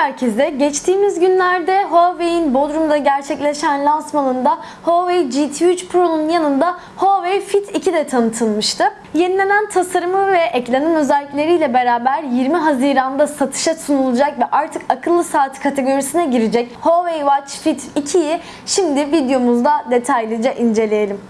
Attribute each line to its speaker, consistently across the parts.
Speaker 1: herkese. Geçtiğimiz günlerde Huawei'in Bodrum'da gerçekleşen lansmanında Huawei GT3 Pro'nun yanında Huawei Fit 2 de tanıtılmıştı. Yenilenen tasarımı ve eklenen özellikleriyle beraber 20 Haziran'da satışa sunulacak ve artık akıllı saat kategorisine girecek Huawei Watch Fit 2'yi şimdi videomuzda detaylıca inceleyelim.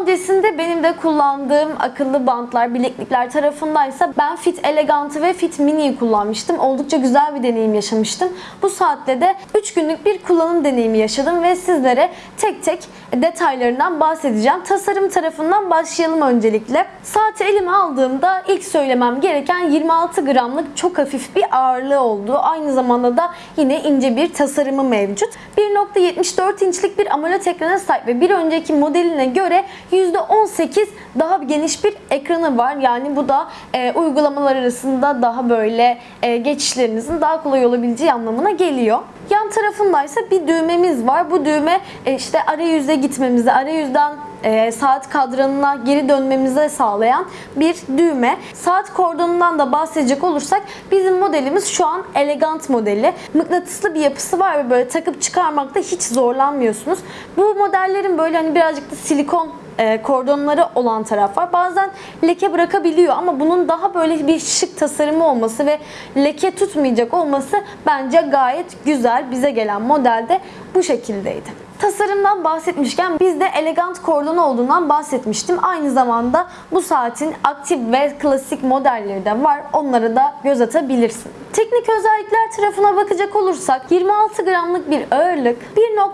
Speaker 1: Öncesinde benim de kullandığım akıllı bantlar, bileklikler tarafındaysa ben Fit Elegant'ı ve Fit Mini'yi kullanmıştım. Oldukça güzel bir deneyim yaşamıştım. Bu saatte de 3 günlük bir kullanım deneyimi yaşadım ve sizlere tek tek detaylarından bahsedeceğim. Tasarım tarafından başlayalım öncelikle. Saati elime aldığımda ilk söylemem gereken 26 gramlık çok hafif bir ağırlığı olduğu. Aynı zamanda da yine ince bir tasarımı mevcut. 1.74 inçlik bir AMOLED ekrana sahip ve bir önceki modeline göre %18 daha geniş bir ekranı var. Yani bu da e, uygulamalar arasında daha böyle e, geçişlerinizin daha kolay olabileceği anlamına geliyor. Yan tarafındaysa bir düğmemiz var. Bu düğme e, işte arayüze gitmemizi, arayüzden e, saat kadranına geri dönmemize sağlayan bir düğme. Saat kordonundan da bahsedecek olursak bizim modelimiz şu an elegant modeli. Mıknatıslı bir yapısı var ve böyle takıp çıkarmakta hiç zorlanmıyorsunuz. Bu modellerin böyle hani birazcık da silikon e, kordonları olan taraf var. Bazen leke bırakabiliyor ama bunun daha böyle bir şık tasarımı olması ve leke tutmayacak olması bence gayet güzel. Bize gelen modelde bu şekildeydi. Tasarımdan bahsetmişken bizde elegant kordon olduğundan bahsetmiştim. Aynı zamanda bu saatin aktif ve klasik modelleri de var. Onlara da göz atabilirsin. Teknik özellikler tarafına bakacak olursak 26 gramlık bir ağırlık,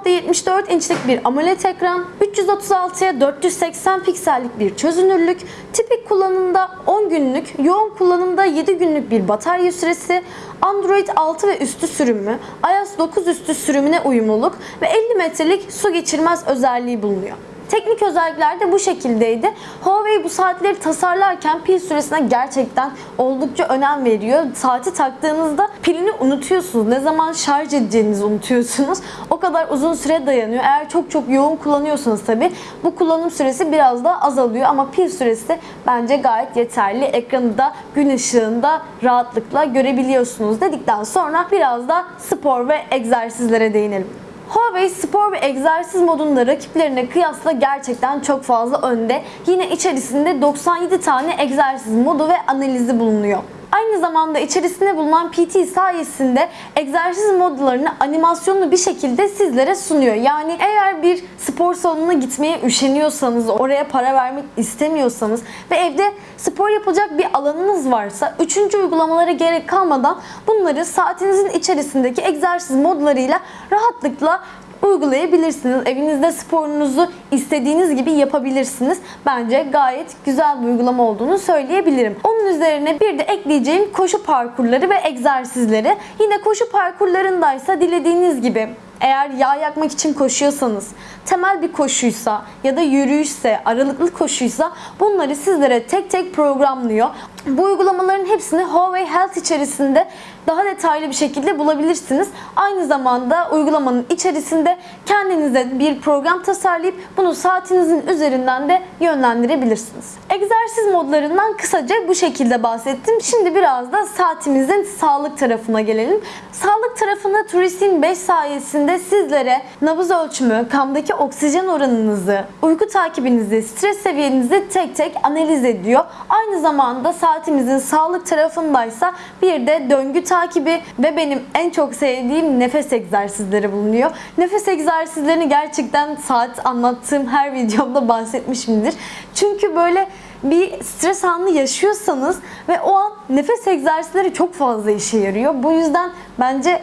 Speaker 1: 1.74 inçlik bir AMOLED ekran, 336'ya 480 piksellik bir çözünürlük, tipik kullanımda 10 günlük, yoğun kullanımda 7 günlük bir batarya süresi, Android 6 ve üstü sürümü, iOS 9 üstü sürümüne uyumluluk ve 50 metrelik su geçirmez özelliği bulunuyor. Teknik özellikler de bu şekildeydi. Huawei bu saatleri tasarlarken pil süresine gerçekten oldukça önem veriyor. Saati taktığınızda pilini unutuyorsunuz. Ne zaman şarj edeceğinizi unutuyorsunuz. O kadar uzun süre dayanıyor. Eğer çok çok yoğun kullanıyorsanız tabi bu kullanım süresi biraz da azalıyor ama pil süresi bence gayet yeterli. Ekranı da gün ışığında rahatlıkla görebiliyorsunuz dedikten sonra biraz da spor ve egzersizlere değinelim. Huawei spor ve egzersiz modunda rakiplerine kıyasla gerçekten çok fazla önde. Yine içerisinde 97 tane egzersiz modu ve analizi bulunuyor. Aynı zamanda içerisinde bulunan PT sayesinde egzersiz modlarını animasyonlu bir şekilde sizlere sunuyor. Yani eğer bir spor salonuna gitmeye üşeniyorsanız, oraya para vermek istemiyorsanız ve evde spor yapacak bir alanınız varsa üçüncü uygulamalara gerek kalmadan bunları saatinizin içerisindeki egzersiz modlarıyla rahatlıkla uygulayabilirsiniz. Evinizde sporunuzu istediğiniz gibi yapabilirsiniz. Bence gayet güzel bir uygulama olduğunu söyleyebilirim. Onun üzerine bir de ekleyeceğim koşu parkurları ve egzersizleri. Yine koşu parkurlarındaysa dilediğiniz gibi eğer yağ yakmak için koşuyorsanız, temel bir koşuysa ya da yürüyüşse, aralıklı koşuysa bunları sizlere tek tek programlıyor. Bu uygulamaların hepsini Huawei Health içerisinde daha detaylı bir şekilde bulabilirsiniz. Aynı zamanda uygulamanın içerisinde kendinize bir program tasarlayıp bunu saatinizin üzerinden de yönlendirebilirsiniz. Egzersiz modlarından kısaca bu şekilde bahsettim. Şimdi biraz da saatimizin sağlık tarafına gelelim. Sağlık tarafında Turisin 5 sayesinde sizlere nabız ölçümü, kandaki oksijen oranınızı, uyku takibinizi, stres seviyenizi tek tek analiz ediyor. Aynı zamanda saatimizin sağlık tarafındaysa bir de döngü takibi ve benim en çok sevdiğim nefes egzersizleri bulunuyor. Nefes egzersizlerini gerçekten saat anlattığım her videomda bahsetmişimdir. Çünkü böyle bir stres anı yaşıyorsanız ve o an nefes egzersizleri çok fazla işe yarıyor. Bu yüzden bence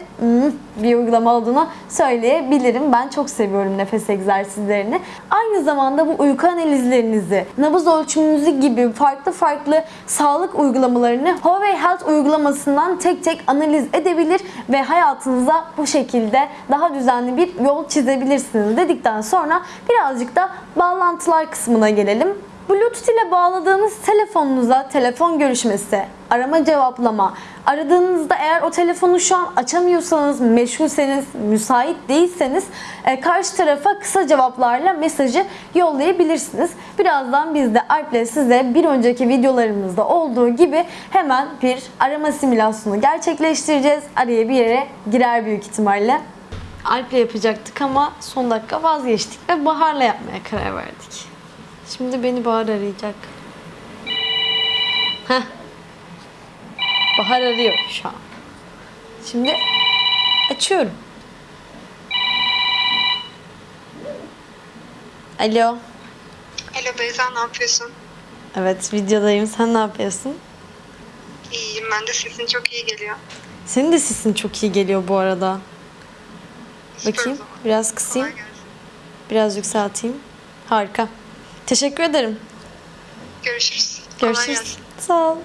Speaker 1: bir uygulama olduğunu söyleyebilirim. Ben çok seviyorum nefes egzersizlerini. Aynı zamanda bu uyku analizlerinizi, nabız ölçümünüzü gibi farklı farklı sağlık uygulamalarını Huawei Health uygulamasından tek tek analiz edebilir ve hayatınıza bu şekilde daha düzenli bir yol çizebilirsiniz dedikten sonra birazcık da bağlantılar kısmına gelelim. Bluetooth ile bağladığınız telefonunuza telefon görüşmesi, arama cevaplama, aradığınızda eğer o telefonu şu an açamıyorsanız, meşgulseniz, müsait değilseniz e, karşı tarafa kısa cevaplarla mesajı yollayabilirsiniz. Birazdan biz de Alp'le size bir önceki videolarımızda olduğu gibi hemen bir arama simülasyonu gerçekleştireceğiz. Araya bir yere girer büyük ihtimalle. Alp'le yapacaktık ama son dakika vazgeçtik ve Bahar'la yapmaya karar verdik. Şimdi beni Bahar arayacak. Heh. Bahar arıyor şu an. Şimdi açıyorum. Alo.
Speaker 2: Alo Beyza ne yapıyorsun?
Speaker 1: Evet videodayım. Sen ne yapıyorsun?
Speaker 2: İyiyim ben de sesin çok iyi geliyor.
Speaker 1: Senin de sesin çok iyi geliyor bu arada.
Speaker 2: Süper
Speaker 1: Bakayım. Biraz kısayım. Biraz yükselteyim. Harika. Teşekkür ederim.
Speaker 2: Görüşürüz.
Speaker 1: Görüşürüz. Sağ ol.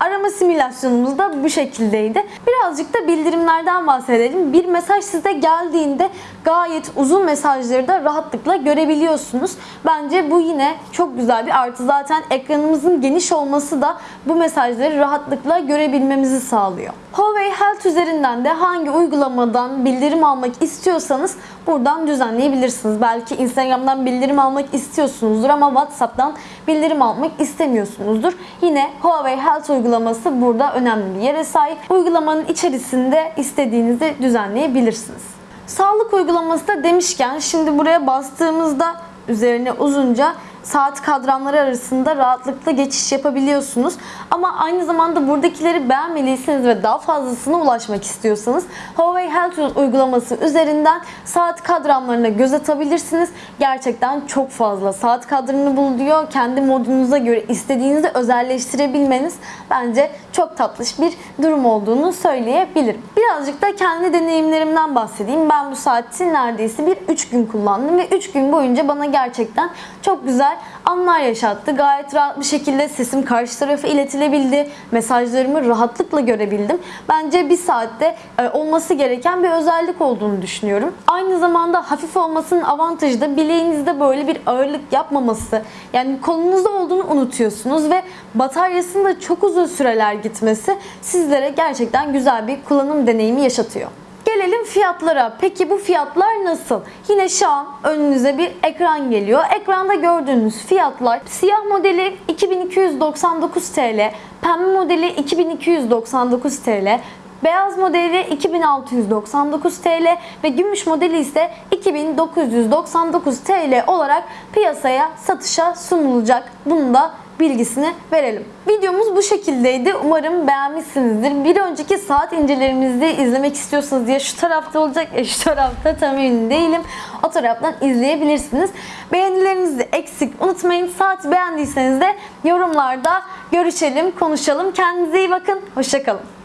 Speaker 1: Arama simülasyonumuz da bu şekildeydi. Birazcık da bildirimlerden bahsedelim. Bir mesaj size geldiğinde gayet uzun mesajları da rahatlıkla görebiliyorsunuz. Bence bu yine çok güzel bir artı. Zaten ekranımızın geniş olması da bu mesajları rahatlıkla görebilmemizi sağlıyor. Huawei Health üzerinden de hangi uygulamadan bildirim almak istiyorsanız buradan düzenleyebilirsiniz. Belki Instagram'dan bildirim almak istiyorsunuzdur ama WhatsApp'tan bildirim almak istemiyorsunuzdur. Yine Huawei Health uygulaması burada önemli bir yere sahip. Uygulamanın içerisinde istediğinizi düzenleyebilirsiniz. Sağlık uygulaması da demişken şimdi buraya bastığımızda üzerine uzunca saat kadranları arasında rahatlıkla geçiş yapabiliyorsunuz. Ama aynı zamanda buradakileri beğenmediyseniz ve daha fazlasına ulaşmak istiyorsanız Huawei Health uygulaması üzerinden saat kadranlarına göz atabilirsiniz. Gerçekten çok fazla saat kadranını buluyor. Kendi modunuza göre istediğinizi özelleştirebilmeniz bence çok tatlış bir durum olduğunu söyleyebilirim. Birazcık da kendi deneyimlerimden bahsedeyim. Ben bu saati neredeyse bir 3 gün kullandım ve 3 gün boyunca bana gerçekten çok güzel anlar yaşattı. Gayet rahat bir şekilde sesim karşı tarafa iletilebildi. Mesajlarımı rahatlıkla görebildim. Bence bir saatte e, olması gereken bir özellik olduğunu düşünüyorum. Aynı zamanda hafif olmasının avantajı da bileğinizde böyle bir ağırlık yapmaması. Yani kolunuzda olduğunu unutuyorsunuz ve bataryasının da çok uzun süreler gitmesi sizlere gerçekten güzel bir kullanım deneyimi yaşatıyor. Gelelim fiyatlara. Peki bu fiyatlar nasıl? Yine şu an önünüze bir ekran geliyor. Ekranda gördüğünüz fiyatlar siyah modeli 2299 TL, pembe modeli 2299 TL, Beyaz modeli 2699 TL ve gümüş modeli ise 2999 TL olarak piyasaya satışa sunulacak. Bunu da bilgisini verelim. Videomuz bu şekildeydi. Umarım beğenmişsinizdir. Bir önceki saat incelerimizde izlemek istiyorsanız ya şu tarafta olacak ya şu tarafta tam emin değilim. O taraftan izleyebilirsiniz. Beğenilerinizi eksik unutmayın. Saati beğendiyseniz de yorumlarda görüşelim, konuşalım. Kendinize iyi bakın. Hoşçakalın.